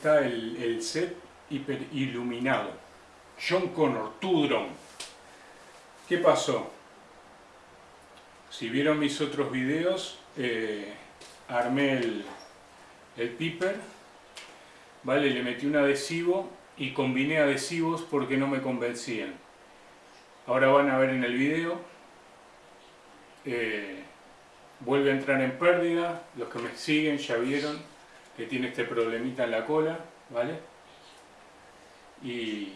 está el, el set hiper iluminado. John Connor, tu dron. ¿Qué pasó? Si vieron mis otros videos, eh, armé el, el piper, ¿vale? le metí un adhesivo y combiné adhesivos porque no me convencían. Ahora van a ver en el video, eh, vuelve a entrar en pérdida, los que me siguen ya vieron que tiene este problemita en la cola, ¿vale? Y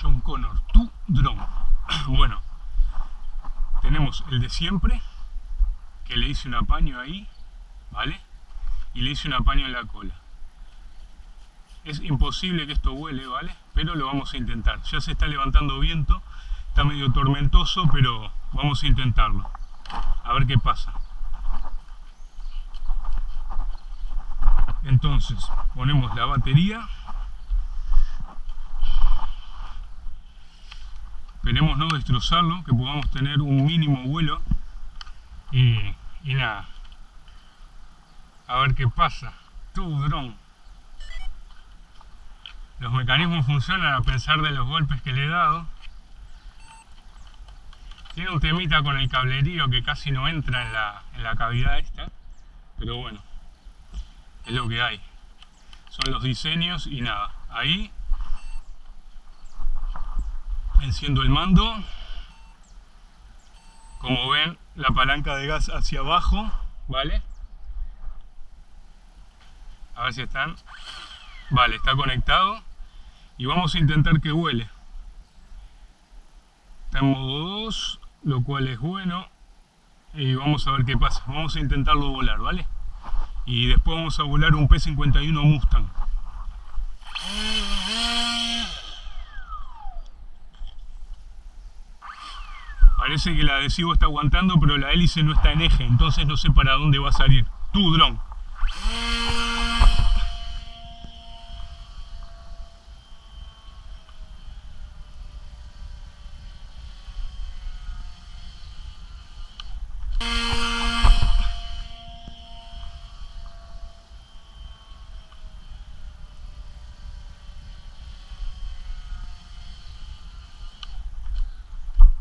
John Connor, tu dron. Bueno, tenemos el de siempre, le hice un apaño ahí, ¿vale? Y le hice un apaño en la cola. Es imposible que esto vuele, ¿vale? Pero lo vamos a intentar. Ya se está levantando viento, está medio tormentoso, pero vamos a intentarlo. A ver qué pasa. Entonces, ponemos la batería. Esperemos no destrozarlo, que podamos tener un mínimo vuelo. Y, y nada. A ver qué pasa. Tu dron. Los mecanismos funcionan a pesar de los golpes que le he dado. Tiene un temita con el cablerío que casi no entra en la, en la cavidad esta. Pero bueno, es lo que hay. Son los diseños y nada. Ahí enciendo el mando. Como ven, la palanca de gas hacia abajo, ¿vale? A ver si están. Vale, está conectado. Y vamos a intentar que vuele. Está en modo 2, lo cual es bueno. Y vamos a ver qué pasa. Vamos a intentarlo volar, ¿vale? Y después vamos a volar un P-51 Mustang. Parece que el adhesivo está aguantando, pero la hélice no está en eje, entonces no sé para dónde va a salir. Tu dron.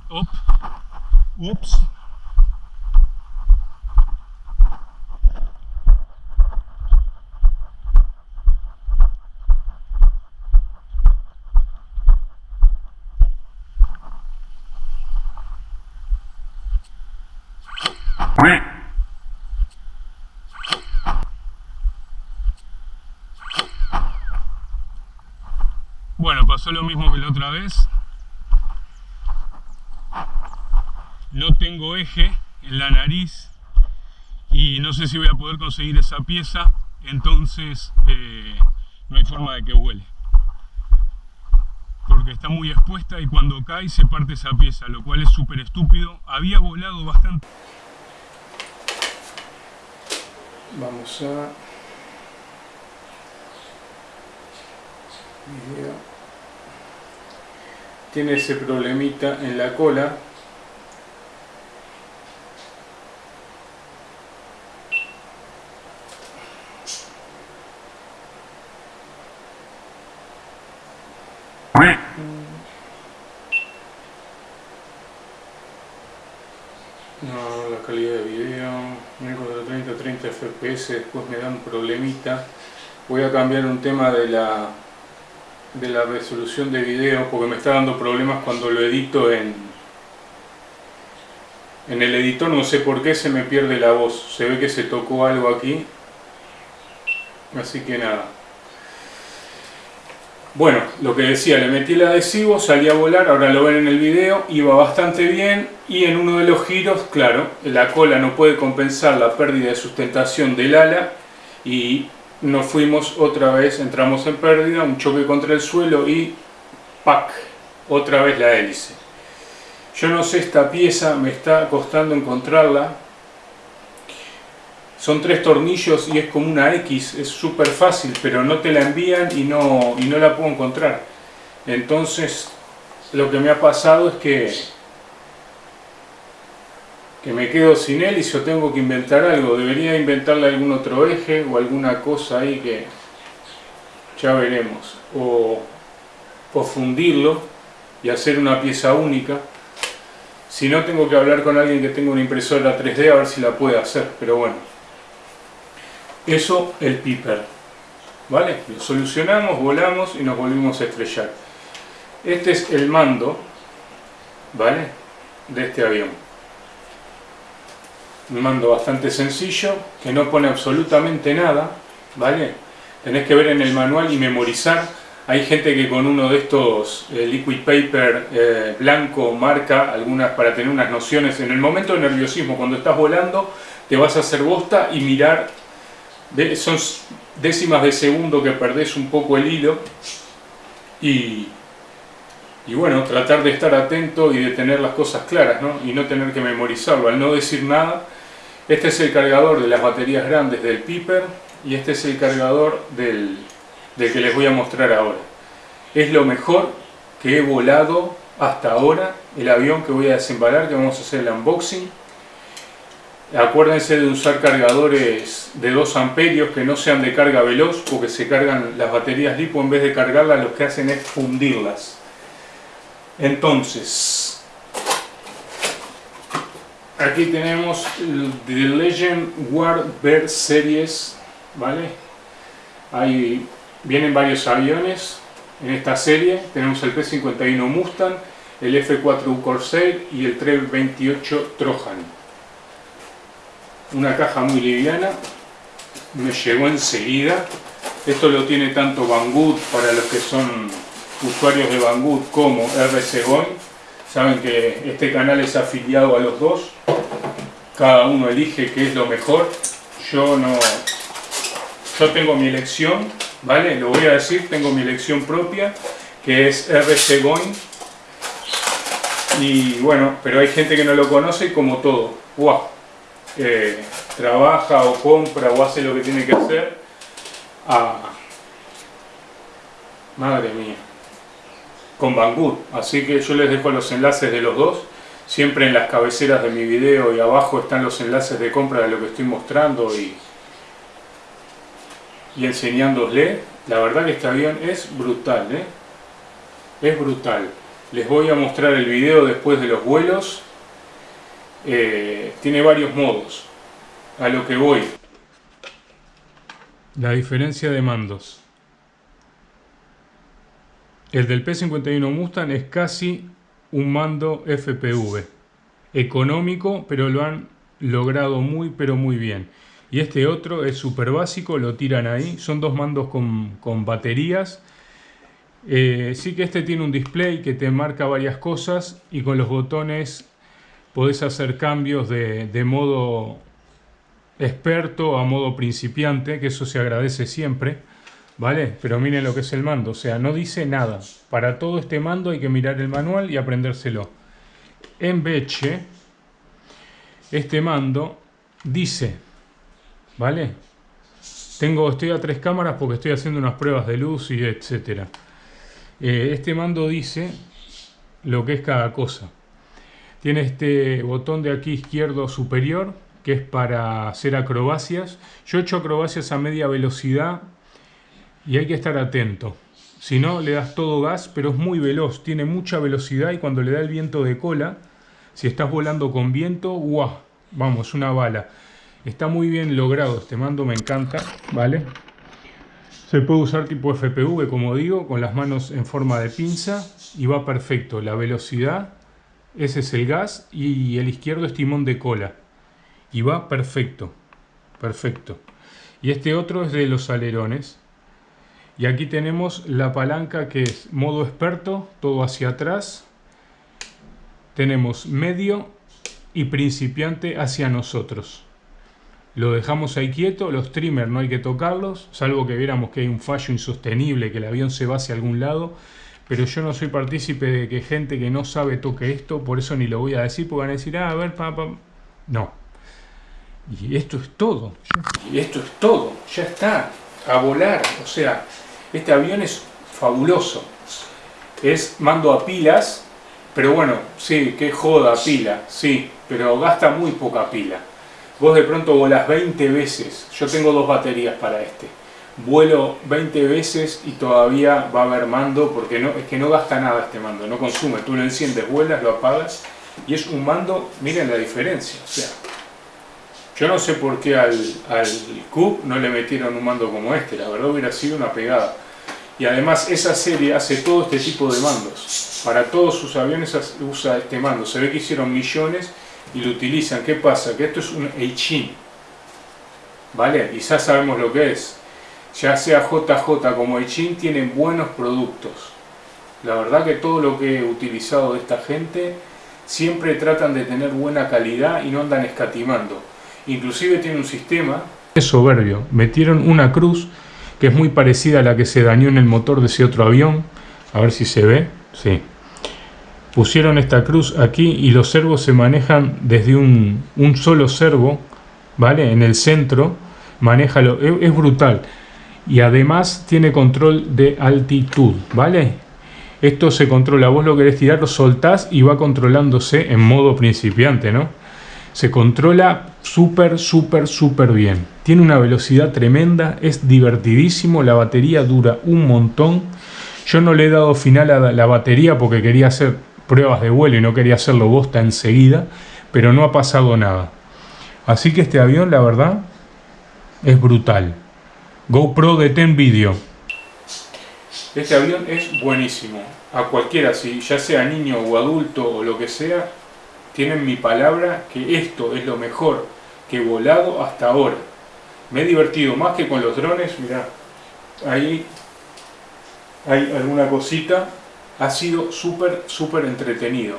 Op. Bueno, pasó lo mismo que la otra vez. no tengo eje en la nariz y no sé si voy a poder conseguir esa pieza entonces eh, no hay forma de que vuele. Porque está muy expuesta y cuando cae se parte esa pieza lo cual es súper estúpido. Había volado bastante. Vamos a tiene ese problemita en la cola No, la calidad de video, 1430 30 fps, después me da un problemita. Voy a cambiar un tema de la, de la resolución de video porque me está dando problemas cuando lo edito en, en el editor, no sé por qué se me pierde la voz. Se ve que se tocó algo aquí. Así que nada. Bueno, lo que decía, le metí el adhesivo, salí a volar, ahora lo ven en el video, iba bastante bien y en uno de los giros, claro, la cola no puede compensar la pérdida de sustentación del ala y nos fuimos otra vez, entramos en pérdida, un choque contra el suelo y ¡pac! Otra vez la hélice. Yo no sé esta pieza, me está costando encontrarla. Son tres tornillos y es como una X, es súper fácil, pero no te la envían y no, y no la puedo encontrar. Entonces, lo que me ha pasado es que, que me quedo sin él y yo tengo que inventar algo. Debería inventarle algún otro eje o alguna cosa ahí que ya veremos. O, o fundirlo y hacer una pieza única. Si no, tengo que hablar con alguien que tenga una impresora 3D a ver si la puede hacer, pero bueno. Eso el piper. ¿Vale? Lo solucionamos, volamos y nos volvimos a estrellar. Este es el mando, ¿vale? De este avión. Un mando bastante sencillo, que no pone absolutamente nada, ¿vale? Tenés que ver en el manual y memorizar. Hay gente que con uno de estos eh, liquid paper eh, blanco marca algunas para tener unas nociones. En el momento de nerviosismo, cuando estás volando, te vas a hacer bosta y mirar son décimas de segundo que perdés un poco el hilo y, y bueno, tratar de estar atento y de tener las cosas claras ¿no? y no tener que memorizarlo, al no decir nada. Este es el cargador de las baterías grandes del Piper y este es el cargador del, del que les voy a mostrar ahora. Es lo mejor que he volado hasta ahora, el avión que voy a desembalar, que vamos a hacer el unboxing. Acuérdense de usar cargadores de 2 amperios que no sean de carga veloz porque se cargan las baterías LiPo en vez de cargarlas lo que hacen es fundirlas. Entonces, aquí tenemos The Legend Warbird Series, ¿vale? Ahí vienen varios aviones en esta serie, tenemos el P-51 Mustang, el F-4U Corsair y el 328 Trojan una caja muy liviana, me llegó enseguida. Esto lo tiene tanto Banggood para los que son usuarios de Banggood como RC Boeing. Saben que este canal es afiliado a los dos. Cada uno elige qué es lo mejor. Yo no... Yo tengo mi elección, ¿vale? Lo voy a decir, tengo mi elección propia, que es RC Boeing. Y bueno, pero hay gente que no lo conoce como todo. ¡Wow! Trabaja o compra o hace lo que tiene que hacer, a... madre mía, con Banggood. Así que yo les dejo los enlaces de los dos, siempre en las cabeceras de mi video y abajo están los enlaces de compra de lo que estoy mostrando y, y enseñándosle. La verdad que este avión es brutal, ¿eh? es brutal. Les voy a mostrar el video después de los vuelos eh, tiene varios modos. A lo que voy. La diferencia de mandos. El del P51 Mustang es casi un mando FPV. Económico, pero lo han logrado muy, pero muy bien. Y este otro es súper básico, lo tiran ahí. Son dos mandos con, baterías. Eh, sí que este tiene un display que te marca varias cosas y con los botones podés hacer cambios de, modo experto a modo principiante, que eso se agradece siempre, ¿vale? Pero miren lo que es el mando, o sea, no dice nada. Para todo este mando hay que mirar el manual y aprendérselo. En Beche, este mando dice, ¿vale? Tengo, estoy a tres cámaras porque estoy haciendo unas pruebas de luz y etcétera. Eh, este mando dice lo que es cada cosa. Tiene este botón de aquí izquierdo superior, que es para hacer acrobacias. Yo he hecho acrobacias a media velocidad y hay que estar atento. Si no, le das todo gas, pero es muy veloz, tiene mucha velocidad y cuando le da el viento de cola, si estás volando con viento, ¡guau! Vamos, una bala. Está muy bien logrado, este mando me encanta, ¿vale? Se puede usar tipo FPV, como digo, con las manos en forma de pinza y va perfecto. La velocidad ese es el gas y el izquierdo es timón de cola. Y va perfecto, perfecto. Y este otro es de los alerones. Y aquí tenemos la palanca que es modo experto, todo hacia atrás. Tenemos medio y principiante hacia nosotros. Lo dejamos ahí quieto, los trimmers no hay que tocarlos, salvo que viéramos que hay un fallo insostenible, que el avión se va hacia algún lado pero yo no soy partícipe de que gente que no sabe toque esto, por eso ni lo voy a decir, porque van a decir, ah, a ver, papá. No. Y esto es todo. Y esto es todo. Ya está. A volar. O sea, este avión es fabuloso. Es mando a pilas. Pero bueno, sí, que joda pila. Sí, pero gasta muy poca pila. Vos de pronto volás 20 veces. Yo tengo dos baterías para este. Vuelo 20 veces y todavía va a haber mando porque no, es que no gasta nada este mando. No consume. Tú lo enciendes, vuelas, lo apagas y es un mando, miren la diferencia. O sea, yo no sé por qué al, al Cube no le metieron un mando como este. La verdad hubiera sido una pegada. Y además esa serie hace todo este tipo de mandos. Para todos sus aviones usa este mando. Se ve que hicieron millones y lo utilizan. ¿Qué pasa? Que esto es un Eichin. ¿Vale? Ya sabemos lo que es. Ya sea JJ como Eichin, tienen buenos productos. La verdad que todo lo que he utilizado de esta gente siempre tratan de tener buena calidad y no andan escatimando. Inclusive tiene un sistema... Es soberbio. Metieron una cruz que es muy parecida a la que se dañó en el motor de ese otro avión. A ver si se ve. Sí. Pusieron esta cruz aquí y los servos se manejan desde un, solo servo, ¿vale? En el centro, manéjalo, es, es brutal. Y además tiene control de altitud, ¿vale? Esto se controla, vos lo querés tirar, lo soltás y va controlándose en modo principiante, ¿no? Se controla súper, súper, súper bien. Tiene una velocidad tremenda, es divertidísimo, la batería dura un montón. Yo no le he dado final a la batería porque quería hacer pruebas de vuelo y no quería hacerlo bosta enseguida, pero no ha pasado nada. Así que este avión, la verdad, es brutal. GoPro de Ten Video. Este avión es buenísimo. A cualquiera, si ya sea niño o adulto o lo que sea, tienen mi palabra que esto es lo mejor que he volado hasta ahora. Me he divertido más que con los drones, mirá, ahí hay alguna cosita, ha sido súper, súper entretenido.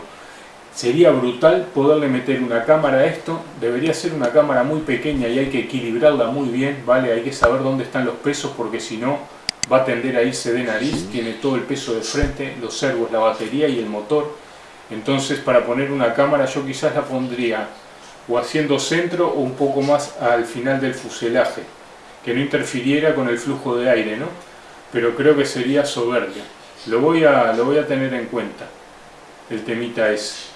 Sería brutal poderle meter una cámara a esto, debería ser una cámara muy pequeña y hay que equilibrarla muy bien, ¿vale? Hay que saber dónde están los pesos porque si no va a tender a irse de nariz, tiene todo el peso de frente, los servos, la batería y el motor entonces para poner una cámara yo quizás la pondría o haciendo centro o un poco más al final del fuselaje, que no interfiriera con el flujo de aire, ¿no? Pero creo que sería soberbio. Lo voy a, lo voy a tener en cuenta, el temita es.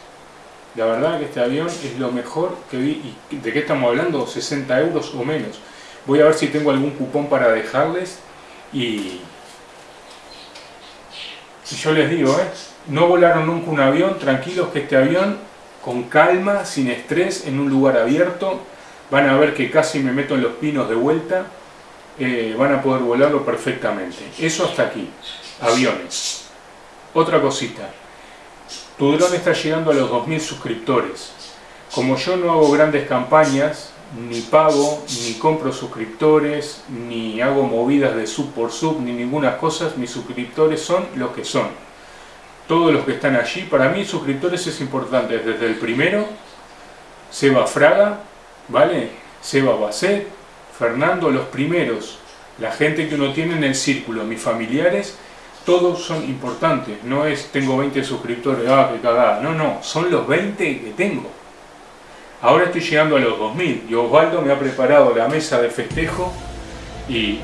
La verdad que este avión es lo mejor que vi. ¿Y ¿De qué estamos hablando? 60 euros o menos. Voy a ver si tengo algún cupón para dejarles y... Yo les digo, ¿eh? no volaron nunca un avión, tranquilos que este avión, con calma, sin estrés, en un lugar abierto, van a ver que casi me meto en los pinos de vuelta, eh, van a poder volarlo perfectamente. Eso hasta aquí, aviones. Otra cosita, tu dron está llegando a los 2.000 suscriptores. Como yo no hago grandes campañas, ni pago, ni compro suscriptores, ni hago movidas de sub por sub, ni ninguna cosa, mis suscriptores son los que son todos los que están allí. Para mí suscriptores es importante, desde el primero, Seba Fraga, ¿vale? Seba Basset, Fernando, los primeros, la gente que uno tiene en el círculo, mis familiares, todos son importantes. No es tengo 20 suscriptores, ah, qué cagada. No, no, son los 20 que tengo. Ahora estoy llegando a los 2000 y Osvaldo me ha preparado la mesa de festejo y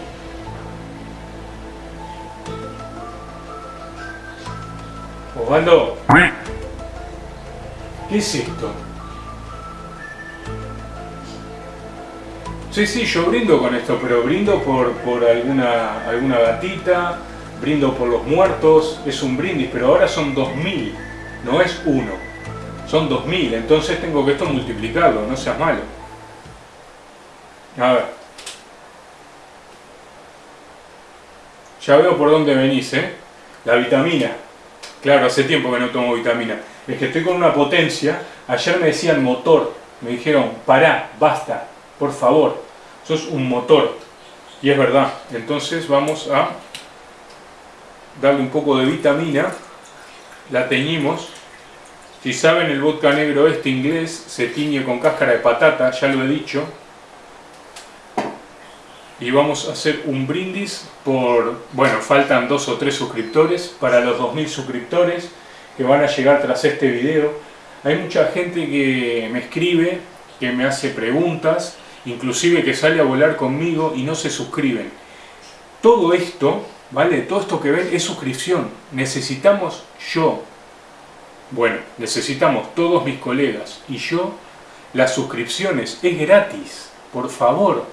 Osvaldo, ¿qué es esto? Sí, sí, yo brindo con esto, pero brindo por, por alguna, alguna gatita, brindo por los muertos, es un brindis, pero ahora son 2000, no es uno, son 2000, entonces tengo que esto multiplicarlo, no seas malo. A ver. Ya veo por dónde venís, ¿eh? La vitamina. Claro, hace tiempo que no tomo vitamina. Es que estoy con una potencia. Ayer me decían motor. Me dijeron, pará, basta, por favor. Sos un motor. Y es verdad. Entonces vamos a darle un poco de vitamina. La teñimos. Si saben, el vodka negro este inglés se tiñe con cáscara de patata, ya lo he dicho y vamos a hacer un brindis por, bueno, faltan dos o tres suscriptores para los 2000 suscriptores que van a llegar tras este video. Hay mucha gente que me escribe que me hace preguntas, inclusive que sale a volar conmigo y no se suscriben. Todo esto, ¿vale? Todo esto que ven es suscripción. Necesitamos yo, bueno, necesitamos todos mis colegas y yo las suscripciones. Es gratis, por favor,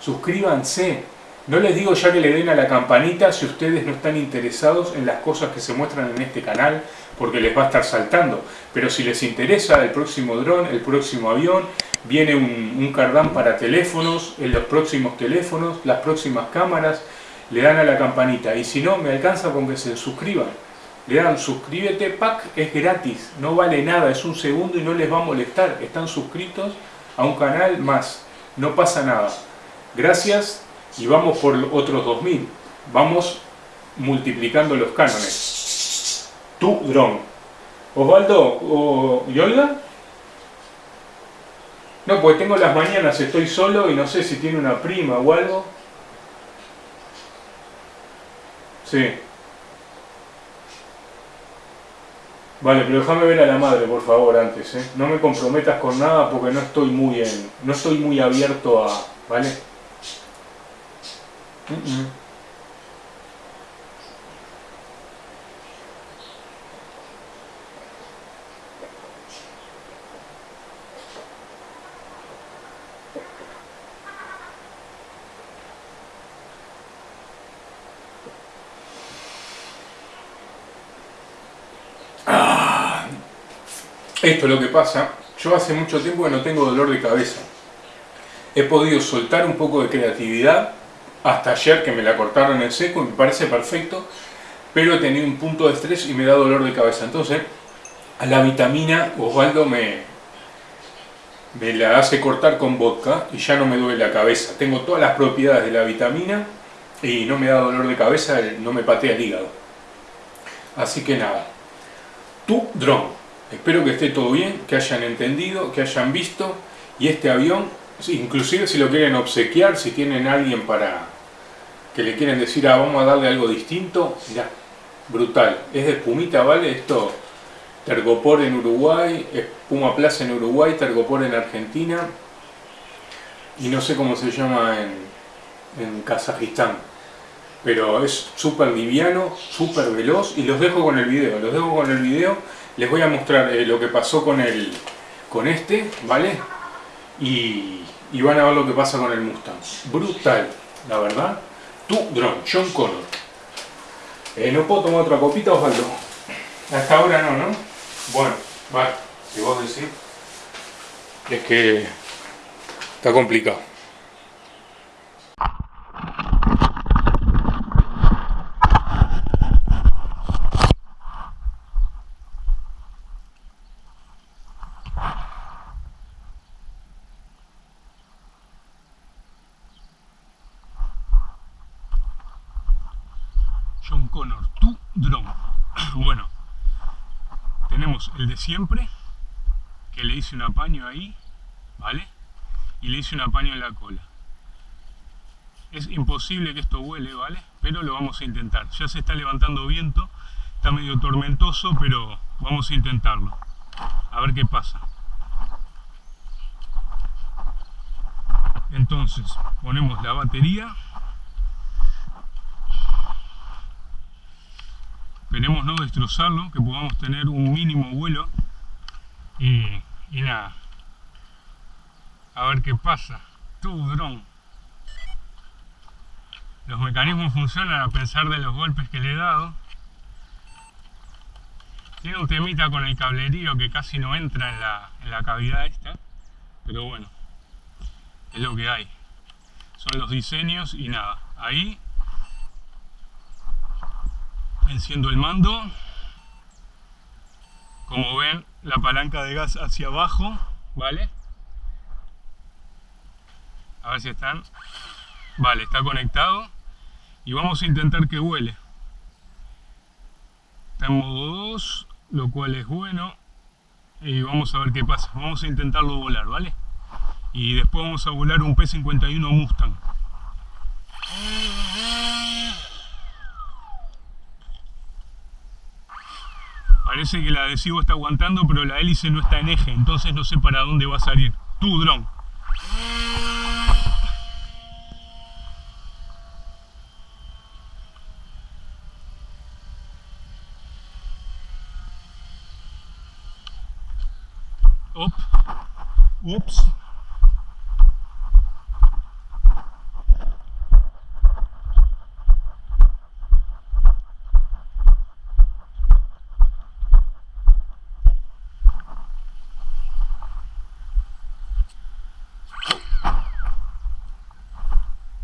suscríbanse. No les digo ya que le den a la campanita si ustedes no están interesados en las cosas que se muestran en este canal, porque les va a estar saltando. Pero si les interesa el próximo dron, el próximo avión, viene un, un cardán para teléfonos, en los próximos teléfonos, las próximas cámaras, le dan a la campanita. Y si no, me alcanza con que se suscriban. Le dan suscríbete, pack, es gratis, no vale nada, es un segundo y no les va a molestar. Están suscritos a un canal más, no pasa nada. Gracias y vamos por otros 2000. Vamos multiplicando los cánones. Tu dron. Osvaldo o Yolga. No, pues tengo las mañanas, estoy solo y no sé si tiene una prima o algo. Sí. Vale, pero déjame ver a la madre, por favor, antes, ¿eh? No me comprometas con nada porque no estoy muy en, no estoy muy abierto a, ¿vale? Ah. Esto es lo que pasa. Yo hace mucho tiempo que no tengo dolor de cabeza. He podido soltar un poco de creatividad hasta ayer que me la cortaron en seco y me parece perfecto, pero he tenido un punto de estrés y me da dolor de cabeza. Entonces, a la vitamina Osvaldo me, me la hace cortar con vodka y ya no me duele la cabeza. Tengo todas las propiedades de la vitamina y no me da dolor de cabeza, no me patea el hígado. Así que nada, tu dron. Espero que esté todo bien, que hayan entendido, que hayan visto y este avión, inclusive si lo quieren obsequiar, si tienen alguien para, que le quieren decir, ah, vamos a darle algo distinto, mirá, brutal. Es de espumita, ¿vale? Esto, Tergopor en Uruguay, Espuma Plaza en Uruguay, Tergopor en Argentina, y no sé cómo se llama en, en Kazajistán. Pero es súper liviano, súper veloz, y los dejo con el video, los dejo con el video, les voy a mostrar eh, lo que pasó con, el, con este, ¿vale? Y, y van a ver lo que pasa con el Mustang. Brutal, la verdad tu dron, John Connor. Eh, ¿No puedo tomar otra copita, Osvaldo? Hasta ahora no, ¿no? Bueno, vale, si vos decís, es que está complicado. John Connor, tu dron. Bueno, tenemos el de siempre, que le hice un apaño ahí, ¿vale? Y le hice un apaño en la cola. Es imposible que esto vuele, ¿vale? Pero lo vamos a intentar. Ya se está levantando viento, está medio tormentoso, pero vamos a intentarlo. A ver qué pasa. Entonces, ponemos la batería Esperemos no destrozarlo, que podamos tener un mínimo vuelo y, nada. A ver qué pasa. Tu dron. Los mecanismos funcionan a pesar de los golpes que le he dado. Tiene un temita con el cablerío que casi no entra en la, en la cavidad esta. Pero bueno, es lo que hay. Son los diseños y nada. Ahí enciendo el mando. Como ven la palanca de gas hacia abajo vale a ver si están. Vale está conectado. Y vamos a intentar que vuele. Está en modo 2 lo cual es bueno. Y vamos a ver qué pasa. Vamos a intentarlo volar vale y después vamos a volar un P51 Mustang Parece que el adhesivo está aguantando, pero la hélice no está en eje, entonces no sé para dónde va a salir. tu dron. Op. Ups.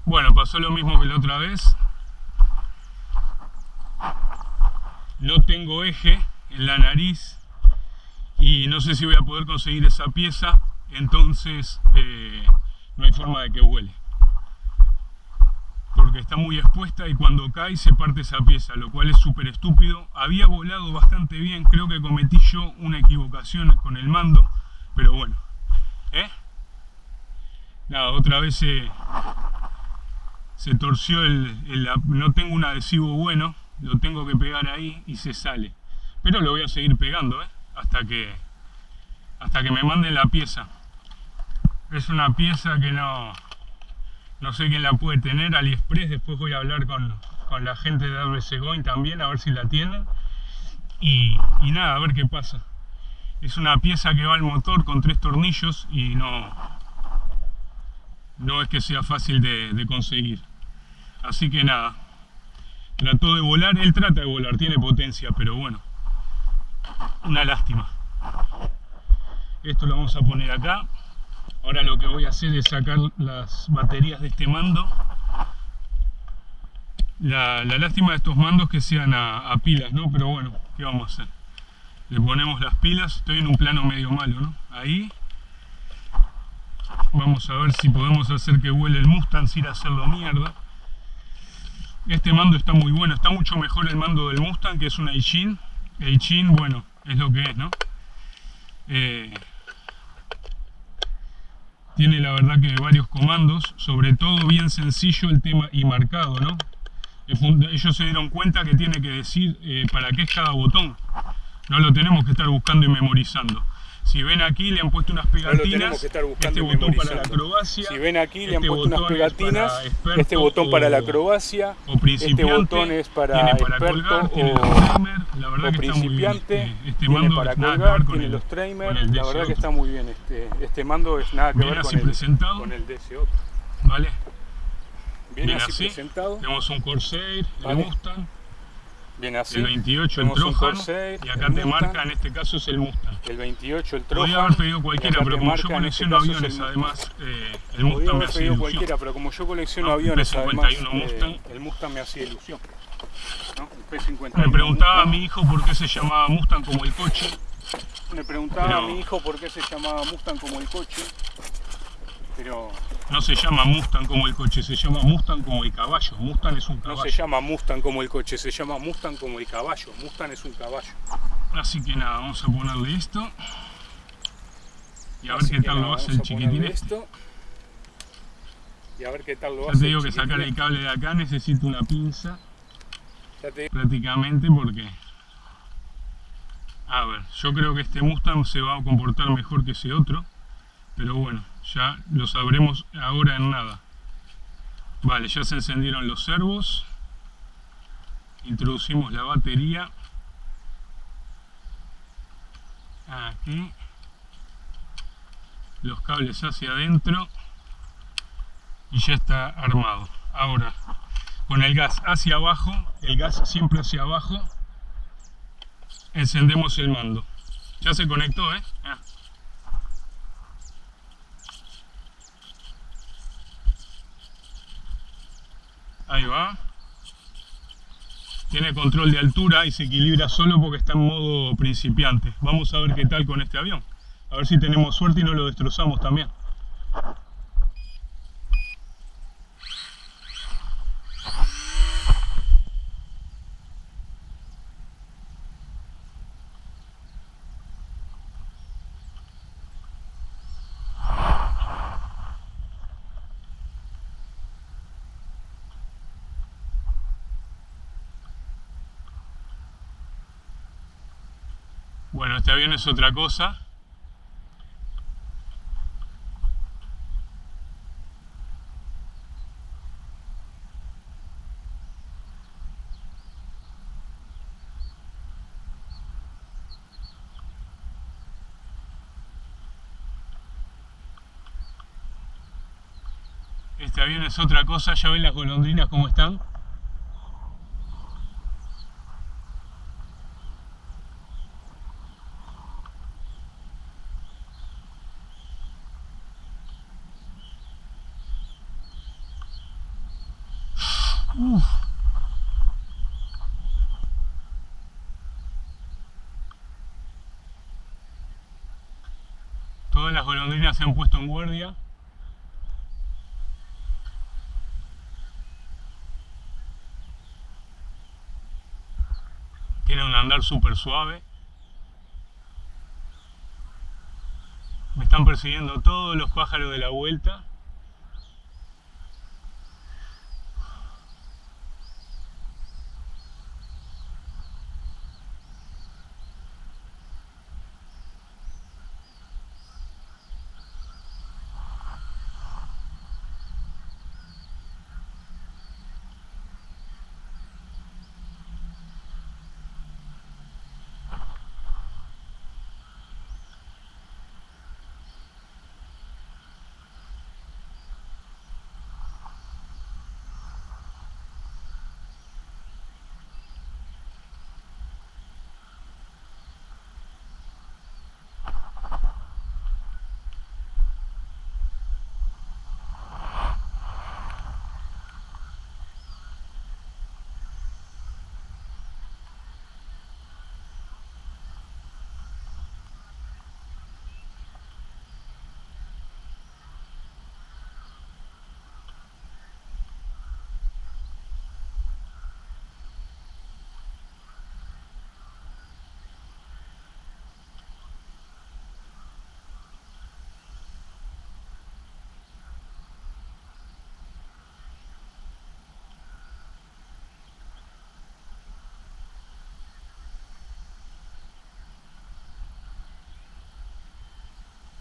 Bueno, pasó lo mismo que la otra vez. No tengo eje en la nariz y no sé si voy a poder conseguir esa pieza, entonces eh, no hay forma de que vuele. Porque está muy expuesta y cuando cae se parte esa pieza, lo cual es súper estúpido. Había volado bastante bien, creo que cometí yo una equivocación con el mando, pero bueno. ¿eh? Nada, otra vez se, se torció el, no tengo un adhesivo bueno lo tengo que pegar ahí y se sale. Pero lo voy a seguir pegando ¿eh? hasta que hasta que me manden la pieza. Es una pieza que no no sé quién la puede tener aliexpress. Después voy a hablar con, con la gente de WC también a ver si la tienen. Y, y nada a ver qué pasa. Es una pieza que va al motor con tres tornillos y no no es que sea fácil de, conseguir. Así que nada, trató de volar, él trata de volar, tiene potencia, pero bueno, una lástima. Esto lo vamos a poner acá. Ahora lo que voy a hacer es sacar las baterías de este mando. La, lástima de estos mandos que sean a, a, pilas, ¿no? Pero bueno, ¿qué vamos a hacer? Le ponemos las pilas, estoy en un plano medio malo, ¿no? Ahí Vamos a ver si podemos hacer que vuele el Mustang sin hacerlo mierda. Este mando está muy bueno, está mucho mejor el mando del Mustang que es un Eichin. Eichin, bueno, es lo que es, ¿no? Eh, tiene la verdad que varios comandos, sobre todo bien sencillo el tema y marcado, ¿no? Ellos se dieron cuenta que tiene que decir eh, para qué es cada botón. No lo tenemos que estar buscando y memorizando. Si ven aquí le han puesto unas pegatinas, este botón para la acrobacia, si ven aquí le han este puesto unas pegatinas, este botón para la acrobacia, este botón es para, para experto los timer, la verdad o que principiante, está muy bien. Este, tiene mando para colgar, tiene el, los el la verdad que está muy bien este, este mando es nada que bien ver así con el, con el DC. ¿vale? Bien, Bien así, así, presentado, tenemos un Corsair, Vale. el Mustang, bien así, el 28 el tenemos un Trojan, y acá te marca, en este caso es el Mustang. El 28 el Podría Trojan, haber pedido cualquiera, pero como yo este colecciono caso es aviones, el además eh, el Podría Mustang me pedido ilusión. cualquiera, pero como yo colecciono No, aviones, P51 además, Mustang. eh, el Mustang me hacía ilusión. ¿no? El P51 Me preguntaba a mi hijo por qué se llamaba Mustang como el coche. Me preguntaba Pero- a mi hijo por qué se llamaba Mustang como el coche, pero No se llama Mustang como el coche, se llama Mustang como el caballo. Mustang es un no caballo. se llama Mustang como el coche, se llama Mustang como el caballo. Mustang es un caballo. Así que nada, vamos a ponerle esto. Y a ver qué tal nada, lo hace el chiquitín este. esto. Y a ver qué tal lo Ya hace. te digo el que sacar el cable de acá necesito una pinza Ya te- prácticamente porque... A ver, yo creo que este Mustang se va a comportar mejor que ese otro. Pero bueno, ya lo sabremos ahora en nada. Vale, ya se encendieron los servos. Introducimos la batería. Aquí. Los cables hacia adentro. Y ya está armado. Ahora, con el gas hacia abajo, el gas siempre hacia abajo, encendemos el mando. Ya se conectó, ¿eh? Ah. Ahí va. Tiene control de altura y se equilibra solo porque está en modo principiante. Vamos a ver qué tal con este avión. A ver si tenemos suerte y no lo destrozamos también. este avión es otra cosa. Este avión es otra cosa, ya ven las golondrinas como están. Se han puesto en guardia. Tiene un andar súper suave. Me están persiguiendo todos los pájaros de la vuelta.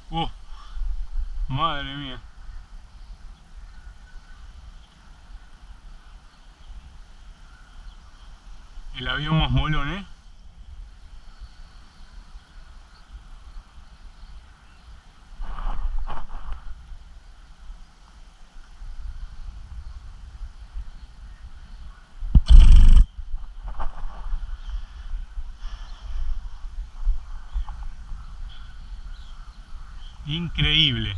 Uh, madre mía. El avión más molón, ¿eh? Increíble.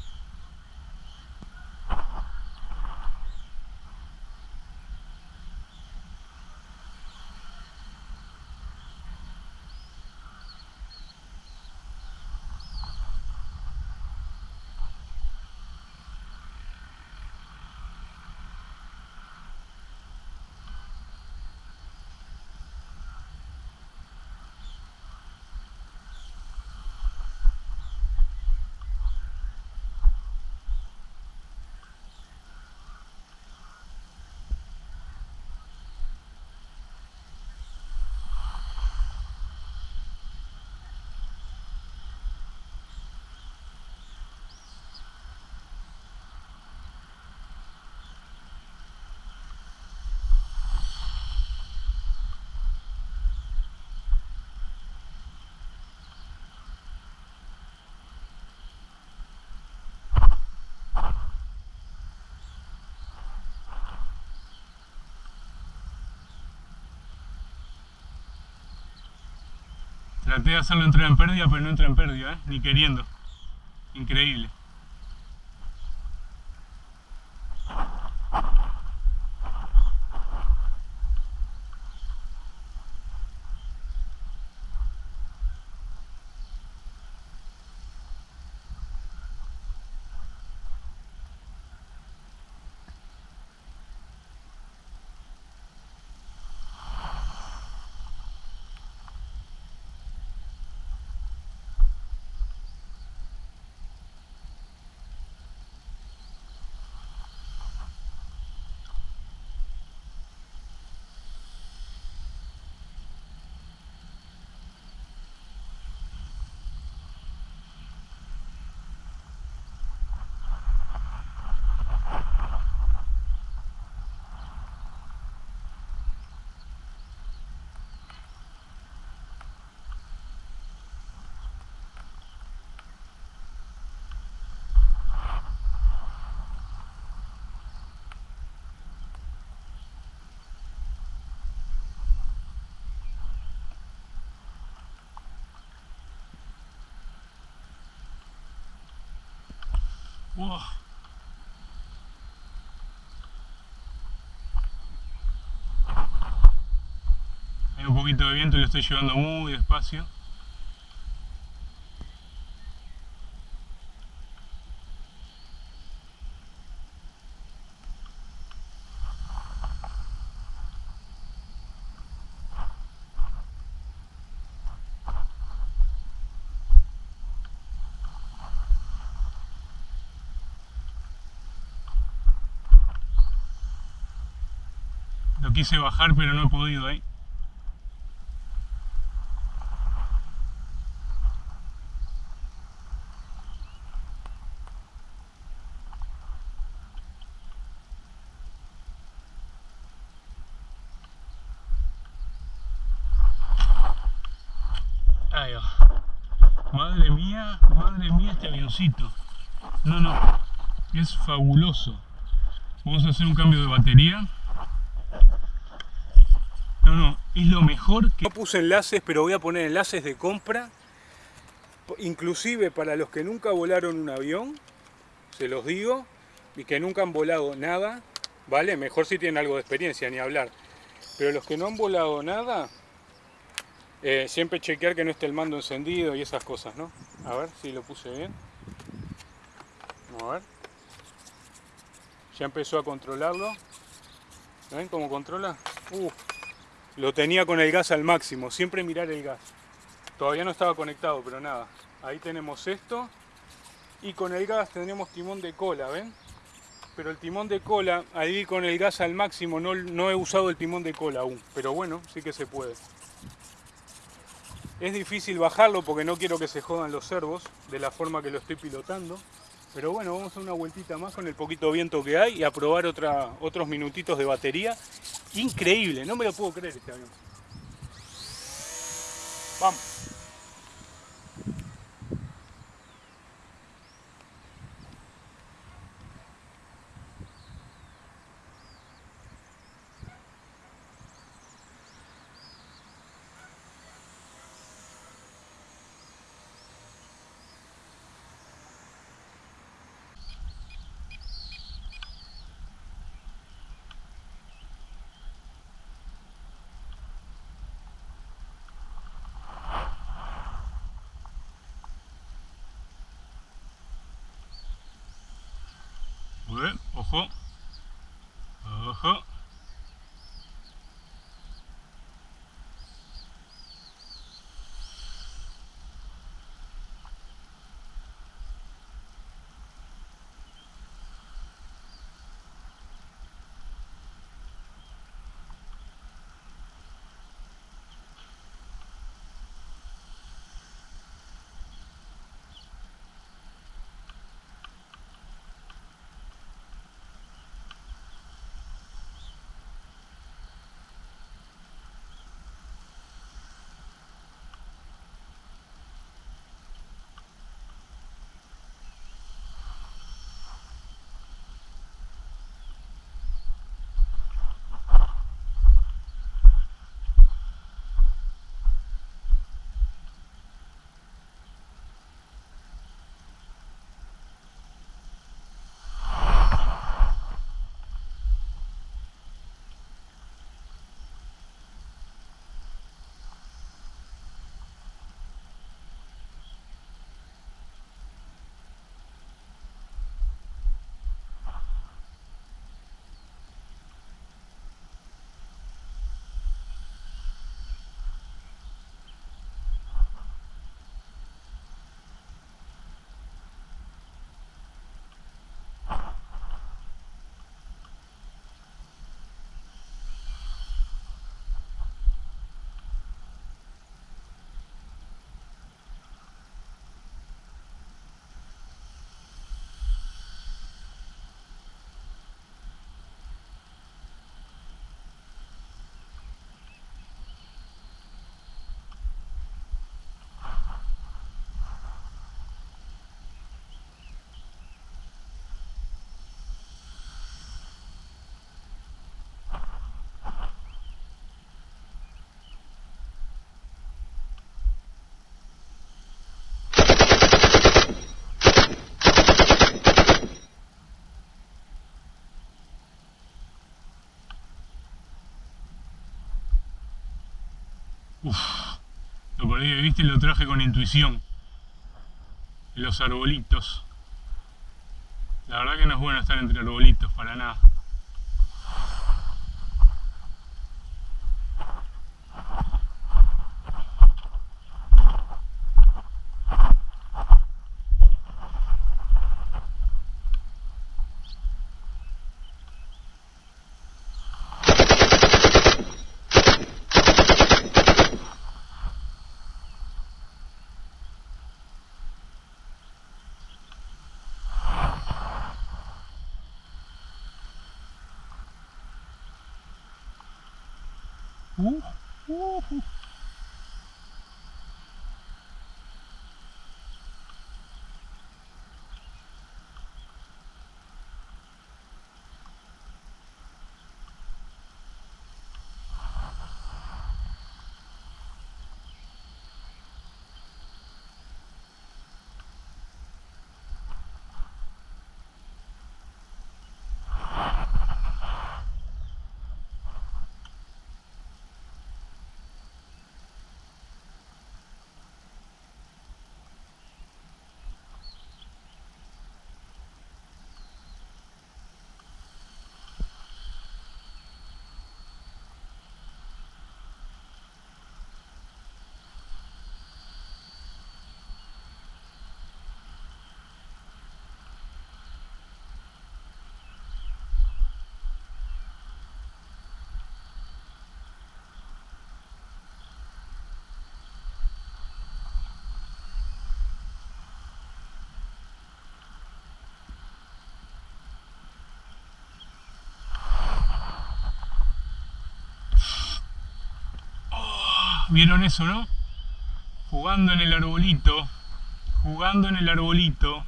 Traté de hacerlo entrar en pérdida, pero no entra en pérdida, ¿eh? ni queriendo. Increíble. Hay un poquito de viento y lo estoy llevando muy despacio. Quise bajar pero no he podido ahí. Ahí. Madre mía, madre mía este avioncito. No, no, es fabuloso. Vamos a hacer un cambio de batería. No, no, es lo mejor que... No puse enlaces, pero voy a poner enlaces de compra. Inclusive para los que nunca volaron un avión, se los digo, y que nunca han volado nada, ¿vale? Mejor si tienen algo de experiencia, ni hablar. Pero los que no han volado nada, eh, siempre chequear que no esté el mando encendido y esas cosas, ¿no? A ver si lo puse bien. A ver. Ya empezó a controlarlo. ¿Ven cómo controla? Uh, lo tenía con el gas al máximo, siempre mirar el gas. Todavía no estaba conectado, pero nada. Ahí tenemos esto. Y con el gas tenemos timón de cola, ¿ven? Pero el timón de cola, ahí con el gas al máximo, no, no he usado el timón de cola aún. Pero bueno, sí que se puede. Es difícil bajarlo porque no quiero que se jodan los servos de la forma que lo estoy pilotando. Pero bueno, vamos a una vueltita más con el poquito viento que hay y a probar otros minutitos de batería. Increíble, no me lo puedo creer este avión. Vamos. Ojo, ojo. Por ahí, viste, lo traje con intuición. Los arbolitos. La verdad que no es bueno estar entre arbolitos, para nada. Uh, uh, uh. ¿Vieron eso, no? Jugando en el arbolito, jugando en el arbolito,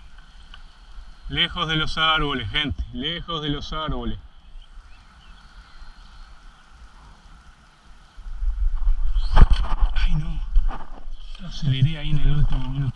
lejos de los árboles, gente, lejos de los árboles. Ay, no, aceleré ahí en el último minuto.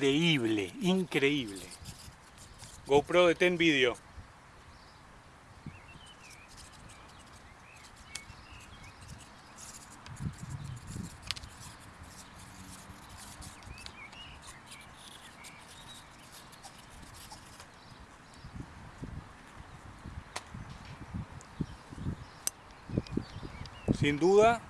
Increíble, increíble. GoPro de Ten Video. Sin duda,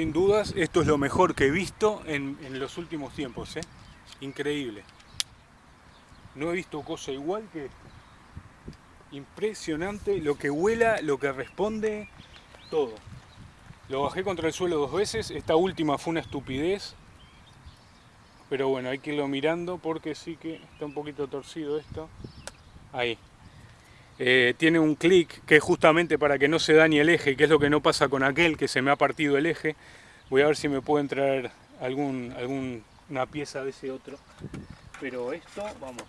sin dudas, esto es lo mejor que he visto en, los últimos tiempos, ¿eh? Increíble. No he visto cosa igual que esto. Impresionante lo que vuela, lo que responde, todo. Lo bajé contra el suelo dos veces, esta última fue una estupidez. Pero bueno, hay que irlo mirando porque sí que está un poquito torcido esto. Ahí. Eh, tiene un clic que justamente para que no se dañe el eje, que es lo que no pasa con aquel, que se me ha partido el eje. Voy a ver si me pueden traer algún, alguna pieza de ese otro. Pero esto, vamos.